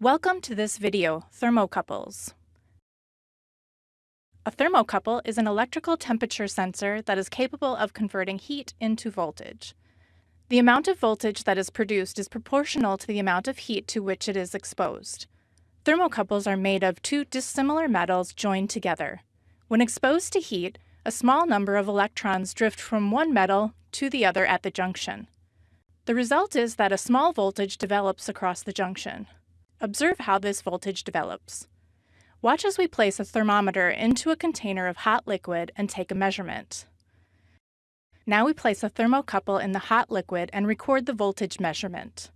Welcome to this video, Thermocouples. A thermocouple is an electrical temperature sensor that is capable of converting heat into voltage. The amount of voltage that is produced is proportional to the amount of heat to which it is exposed. Thermocouples are made of two dissimilar metals joined together. When exposed to heat, a small number of electrons drift from one metal to the other at the junction. The result is that a small voltage develops across the junction. Observe how this voltage develops. Watch as we place a thermometer into a container of hot liquid and take a measurement. Now we place a thermocouple in the hot liquid and record the voltage measurement.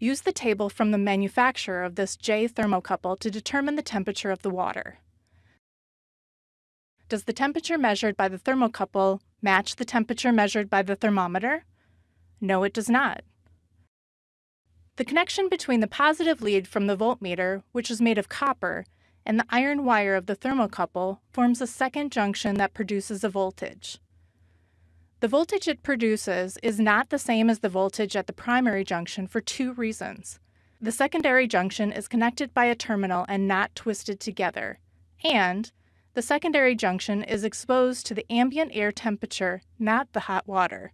Use the table from the manufacturer of this J thermocouple to determine the temperature of the water. Does the temperature measured by the thermocouple match the temperature measured by the thermometer? No, it does not. The connection between the positive lead from the voltmeter, which is made of copper, and the iron wire of the thermocouple forms a second junction that produces a voltage. The voltage it produces is not the same as the voltage at the primary junction for two reasons. The secondary junction is connected by a terminal and not twisted together, and the secondary junction is exposed to the ambient air temperature, not the hot water.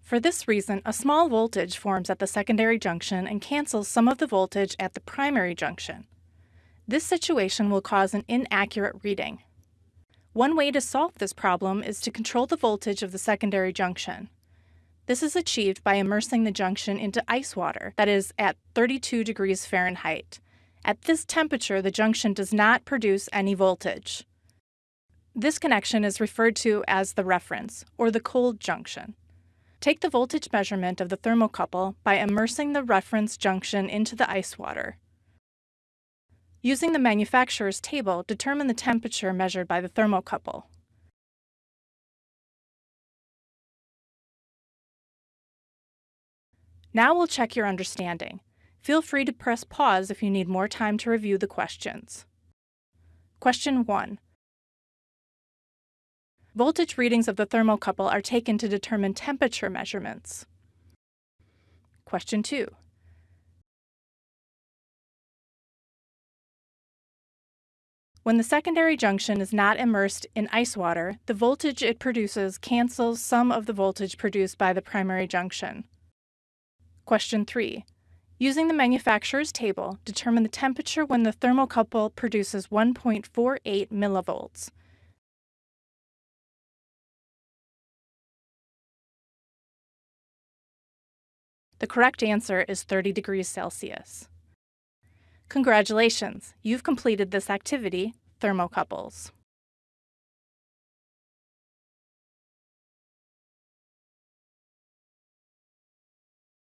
For this reason, a small voltage forms at the secondary junction and cancels some of the voltage at the primary junction. This situation will cause an inaccurate reading. One way to solve this problem is to control the voltage of the secondary junction. This is achieved by immersing the junction into ice water, that is, at 32 degrees Fahrenheit. At this temperature, the junction does not produce any voltage. This connection is referred to as the reference, or the cold junction. Take the voltage measurement of the thermocouple by immersing the reference junction into the ice water. Using the manufacturer's table, determine the temperature measured by the thermocouple. Now we'll check your understanding. Feel free to press pause if you need more time to review the questions. Question 1. Voltage readings of the thermocouple are taken to determine temperature measurements. Question 2. When the secondary junction is not immersed in ice water, the voltage it produces cancels some of the voltage produced by the primary junction. Question 3. Using the manufacturer's table, determine the temperature when the thermocouple produces 1.48 millivolts. The correct answer is 30 degrees Celsius. Congratulations, you've completed this activity, thermocouples.